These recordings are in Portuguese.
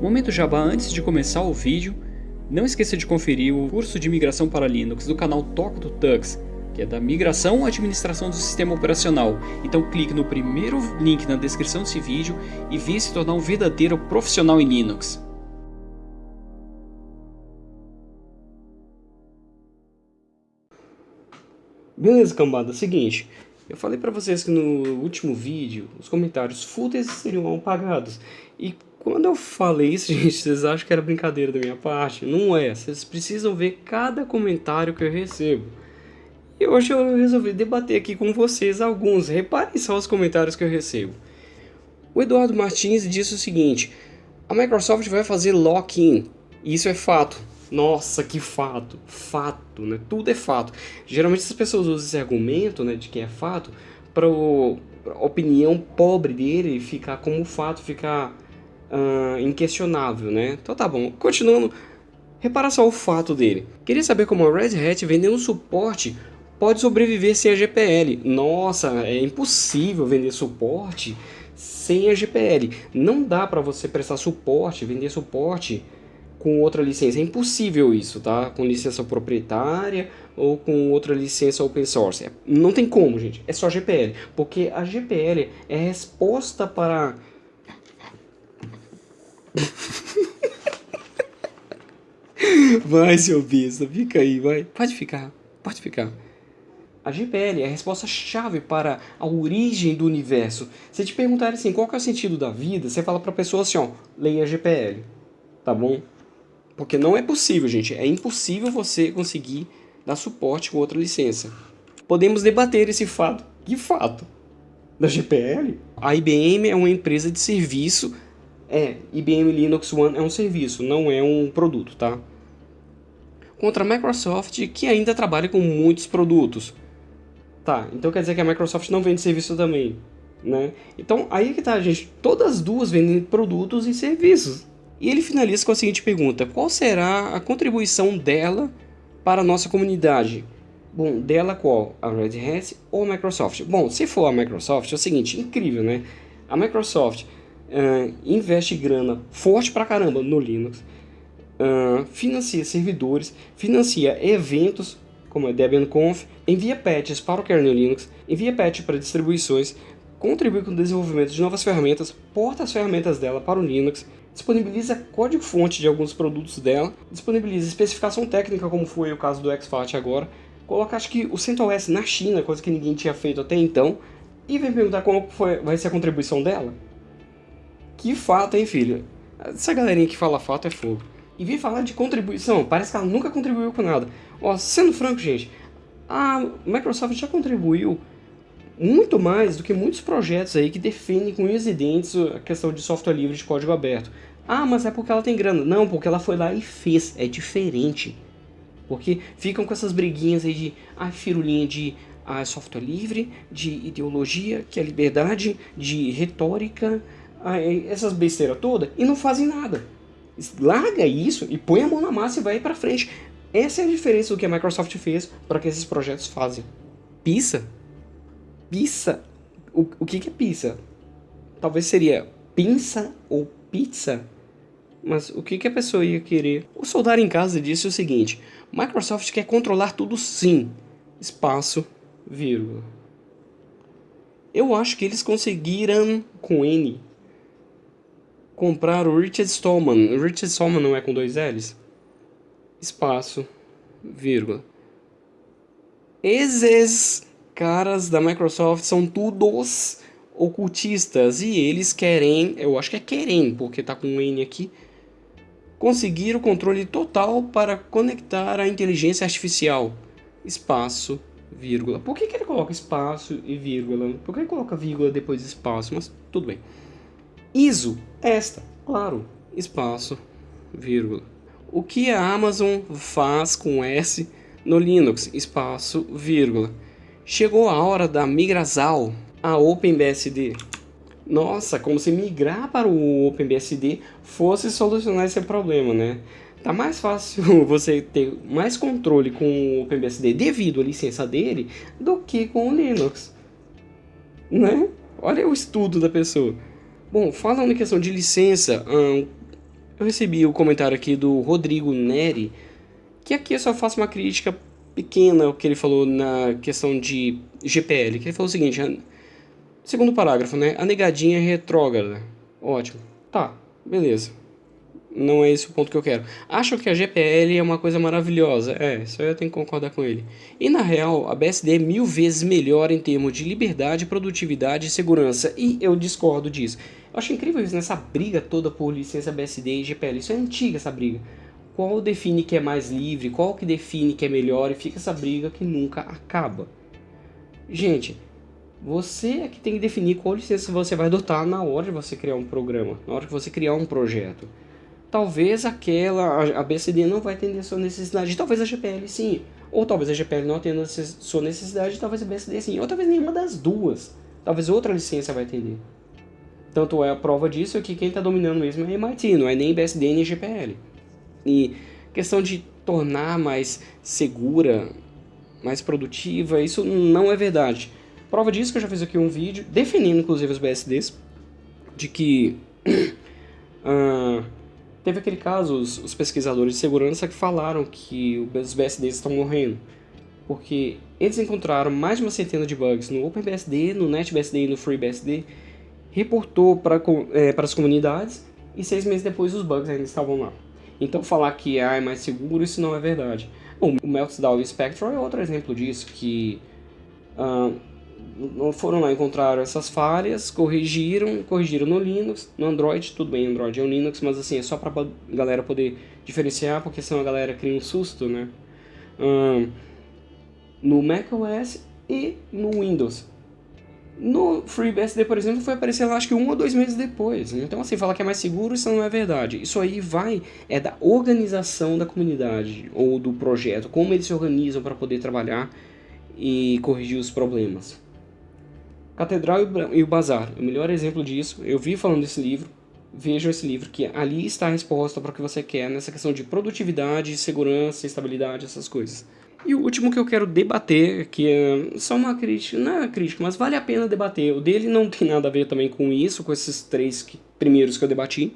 Momento Jabá antes de começar o vídeo, não esqueça de conferir o curso de migração para Linux do canal Toca do Tux, que é da migração à administração do sistema operacional. Então clique no primeiro link na descrição desse vídeo e venha se tornar um verdadeiro profissional em Linux. Beleza, cambada, seguinte, eu falei pra vocês que no último vídeo os comentários fúteis seriam apagados. E quando eu falei isso, gente, vocês acham que era brincadeira da minha parte? Não é, vocês precisam ver cada comentário que eu recebo. E hoje eu resolvi debater aqui com vocês alguns, reparem só os comentários que eu recebo. O Eduardo Martins disse o seguinte, a Microsoft vai fazer lock-in, isso é fato. Nossa, que fato, fato, né? Tudo é fato. Geralmente as pessoas usam esse argumento, né, de que é fato, para a opinião pobre dele ficar como fato, ficar uh, inquestionável, né? Então tá bom. Continuando, repara só o fato dele. Queria saber como a Red Hat vendendo suporte pode sobreviver sem a GPL. Nossa, é impossível vender suporte sem a GPL. Não dá para você prestar suporte, vender suporte com outra licença. É impossível isso, tá? Com licença proprietária ou com outra licença open source. É, não tem como, gente. É só GPL. Porque a GPL é resposta para... vai, seu besta. Fica aí, vai. Pode ficar. Pode ficar. A GPL é a resposta-chave para a origem do universo. Se te perguntarem assim, qual é o sentido da vida, você fala para a pessoa assim, ó, leia a GPL, tá bom? Porque não é possível, gente. É impossível você conseguir dar suporte com outra licença. Podemos debater esse fato. Que fato? Da GPL? A IBM é uma empresa de serviço. É, IBM Linux One é um serviço, não é um produto, tá? Contra a Microsoft, que ainda trabalha com muitos produtos. Tá, então quer dizer que a Microsoft não vende serviço também, né? Então aí que tá, gente. Todas as duas vendem produtos e serviços. E ele finaliza com a seguinte pergunta, qual será a contribuição dela para a nossa comunidade? Bom, dela qual? A Red Hat ou a Microsoft? Bom, se for a Microsoft, é o seguinte, incrível, né? A Microsoft uh, investe grana forte pra caramba no Linux, uh, financia servidores, financia eventos como a DebianConf, envia patches para o kernel Linux, envia patch para distribuições, contribui com o desenvolvimento de novas ferramentas, porta as ferramentas dela para o Linux, disponibiliza código-fonte de alguns produtos dela, disponibiliza especificação técnica, como foi o caso do XFAT agora, coloca acho que o CentOS na China, coisa que ninguém tinha feito até então, e vem perguntar como foi, vai ser a contribuição dela. Que fato, hein, filho? Essa galerinha que fala fato é fogo. E vem falar de contribuição, parece que ela nunca contribuiu com nada. Ó, sendo franco, gente, a Microsoft já contribuiu muito mais do que muitos projetos aí que defendem com unhas e dentes a questão de software livre de código aberto. Ah, mas é porque ela tem grana. Não, porque ela foi lá e fez. É diferente. Porque ficam com essas briguinhas aí de ah, firulinha de ah, software livre, de ideologia, que é liberdade, de retórica, ah, essas besteiras todas, e não fazem nada. Larga isso e põe a mão na massa e vai para frente. Essa é a diferença do que a Microsoft fez para que esses projetos fazem. Pisa pizza. O, o que, que é pizza? Talvez seria pinça ou pizza? Mas o que, que a pessoa ia querer? O soldado em casa disse o seguinte: Microsoft quer controlar tudo sim. Espaço, vírgula. Eu acho que eles conseguiram, com N, comprar o Richard Stallman. O Richard Stallman não é com dois L's? Espaço, vírgula. Esses caras da Microsoft são todos ocultistas e eles querem, eu acho que é querem, porque tá com um N aqui, conseguir o controle total para conectar a inteligência artificial. Espaço, vírgula. Por que, que ele coloca espaço e vírgula? Por que ele coloca vírgula depois de espaço? Mas tudo bem. ISO, esta, claro, espaço, vírgula. O que a Amazon faz com S no Linux? Espaço, vírgula. Chegou a hora da Migrazal, a OpenBSD. Nossa, como se migrar para o OpenBSD fosse solucionar esse problema, né? Tá mais fácil você ter mais controle com o OpenBSD devido à licença dele do que com o Linux, né? Olha o estudo da pessoa. Bom, falando em questão de licença, hum, Eu recebi o comentário aqui do Rodrigo Neri, que aqui eu só faço uma crítica pequena o que ele falou na questão de GPL, que ele falou o seguinte, segundo parágrafo, né, a negadinha é retrógrada. Ótimo. Tá, beleza. Não é esse o ponto que eu quero. Acho que a GPL é uma coisa maravilhosa. É, isso eu tenho que concordar com ele. E na real, a BSD é mil vezes melhor em termos de liberdade, produtividade e segurança. E eu discordo disso. Eu acho incrível isso, nessa briga toda por licença BSD e GPL. Isso é antiga, essa briga. Qual define que é mais livre, qual que define que é melhor, e fica essa briga que nunca acaba. Gente, você é que tem que definir qual licença você vai adotar na hora de você criar um programa, na hora que você criar um projeto. Talvez aquela, a BCD não vai atender a sua necessidade, talvez a GPL sim. Ou talvez a GPL não atenda a sua necessidade, talvez a BCD sim. Ou talvez nenhuma das duas. Talvez outra licença vai atender. Tanto é a prova disso que quem está dominando mesmo é MIT, não é nem BSD nem GPL. E questão de tornar mais segura, mais produtiva, isso não é verdade. Prova disso que eu já fiz aqui um vídeo, definindo inclusive os BSDs, de que uh, teve aquele caso, os, os, pesquisadores de segurança que falaram que os BSDs estão morrendo, porque eles encontraram mais de uma centena de bugs no OpenBSD, no NetBSD e no FreeBSD, reportou para é, as comunidades e seis meses depois os bugs ainda estavam lá. Então falar que ah, é mais seguro, isso não é verdade. o Meltdown Spectre é outro exemplo disso, que uh, foram lá, encontraram essas falhas, corrigiram, corrigiram no Linux, no Android, tudo bem, Android é um Linux, mas assim, é só para a galera poder diferenciar, porque senão a galera cria um susto, né? Uh, no macOS e no Windows. No FreeBSD, por exemplo, foi aparecer lá acho que um ou dois meses depois. Então, assim, falar que é mais seguro, isso não é verdade. Isso aí vai, é da organização da comunidade ou do projeto, como eles se organizam para poder trabalhar e corrigir os problemas. Catedral e o Bazar, o melhor exemplo disso, eu vi falando desse livro, vejam esse livro, que ali está a resposta para o que você quer nessa questão de produtividade, segurança, estabilidade, essas coisas. E o último que eu quero debater, que é só uma crítica, não é crítica, mas vale a pena debater. O dele não tem nada a ver também com isso, com esses três que, primeiros que eu debati,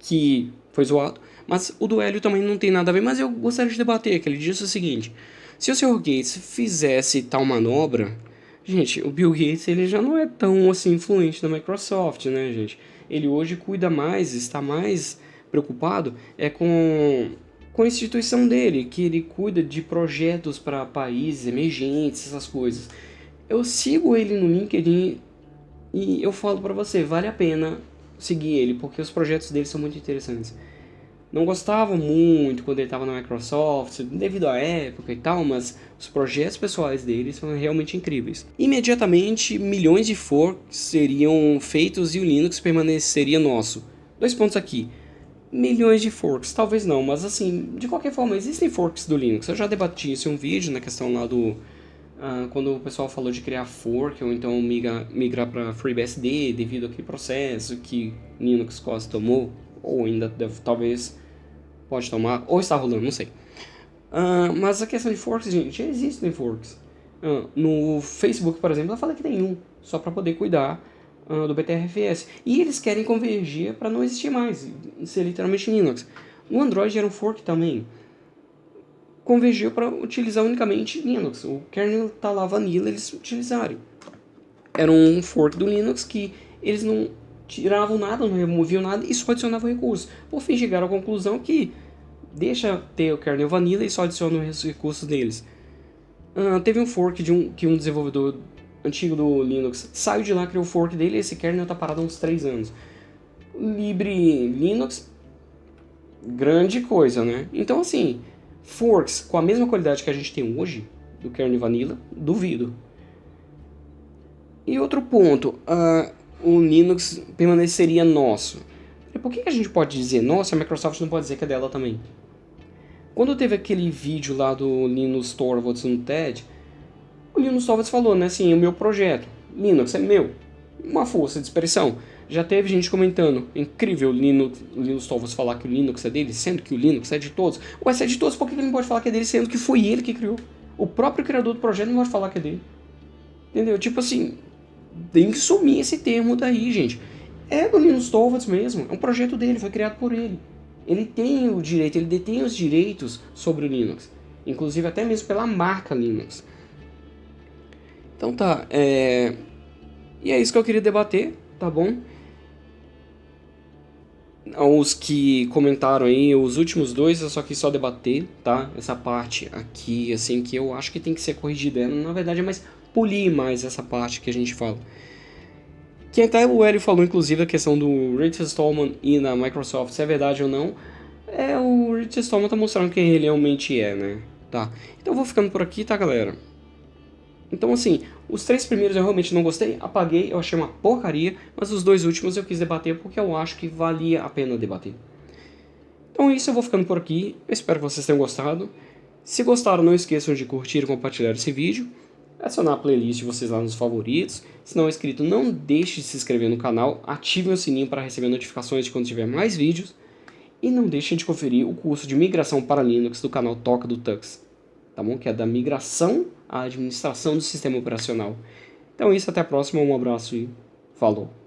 que foi zoado. Mas o do Hélio também não tem nada a ver, mas eu gostaria de debater, que ele disse o seguinte. Se o Sr. Gates fizesse tal manobra... Gente, o Bill Gates ele já não é tão assim influente na Microsoft, né, gente? Ele hoje cuida mais, está mais preocupado é com com a instituição dele, que ele cuida de projetos para países emergentes, essas coisas. Eu sigo ele no LinkedIn e eu falo para você, vale a pena seguir ele, porque os projetos dele são muito interessantes. Não gostava muito quando ele estava na Microsoft, devido à época e tal, mas os projetos pessoais dele são realmente incríveis. Imediatamente, milhões de forks seriam feitos e o Linux permaneceria nosso. Dois pontos aqui milhões de forks, talvez não, mas assim, de qualquer forma, existem forks do Linux. Eu já debati isso em um vídeo na questão lá do... Uh, quando o pessoal falou de criar fork, ou então migrar, migrar para FreeBSD devido àquele processo que Linux quase tomou, ou ainda deve, talvez pode tomar, ou está rolando, não sei. Uh, mas a questão de forks, gente, existem forks. Uh, no Facebook, por exemplo, eu falei que tem um, só para poder cuidar uh, do BTRFS. E eles querem convergir para não existir mais, ser literalmente Linux. No Android era um fork também. Convergiu para utilizar unicamente Linux. O kernel está lá vanilla, eles utilizarem. Era um fork do Linux que eles não tiravam nada, não removiam nada e só adicionavam recursos. Por fim, chegaram à conclusão que deixa ter o kernel vanilla e só adiciona os recursos deles. Uh, teve um fork de um, que um desenvolvedor antigo do Linux saiu de lá, criou o fork dele e esse kernel está parado há uns 3 anos. Libre Linux, grande coisa, né? Então assim, forks com a mesma qualidade que a gente tem hoje, do kernel vanilla, duvido. E outro ponto, uh, o Linux permaneceria nosso. Por que a gente pode dizer nossa, a Microsoft não pode dizer que é dela também? Quando teve aquele vídeo lá do Linus Torvalds no TED, o Linus Torvalds falou, né, assim, o meu projeto, Linux é meu, uma força de expressão. Já teve gente comentando, incrível o Linux, Linus Torvalds falar que o Linux é dele, sendo que o Linux é de todos. Ué, se é de todos, por que ele não pode falar que é dele, sendo que foi ele que criou? O próprio criador do projeto não pode falar que é dele. Entendeu? Tipo assim, tem que sumir esse termo daí, gente. É do Linus Torvalds mesmo, é um projeto dele, foi criado por ele. Ele tem o direito, ele detém os direitos sobre o Linux, inclusive até mesmo pela marca Linux. Então tá, é... e é isso que eu queria debater, tá bom? Os que comentaram aí, os últimos dois eu só quis só debater, tá? Essa parte aqui, assim, que eu acho que tem que ser corrigida. Na verdade é mais polir mais essa parte que a gente fala. Que até o Hélio falou, inclusive, a questão do Richard Stallman ir na Microsoft, se é verdade ou não. É, o Richard Stallman tá mostrando quem ele realmente é, né? Tá. Então eu vou ficando por aqui, tá, galera? Então, assim, os três primeiros eu realmente não gostei, apaguei, eu achei uma porcaria, mas os dois últimos eu quis debater porque eu acho que valia a pena debater. Então é isso, eu vou ficando por aqui, eu espero que vocês tenham gostado. Se gostaram, não esqueçam de curtir e compartilhar esse vídeo adicionar a playlist de vocês lá nos favoritos. Se não é inscrito, não deixe de se inscrever no canal, ative o sininho para receber notificações de quando tiver mais vídeos. E não deixem de conferir o curso de migração para Linux do canal Toca do Tux, tá bom? Que é da migração à administração do sistema operacional. Então é isso, até a próxima, um abraço e falou!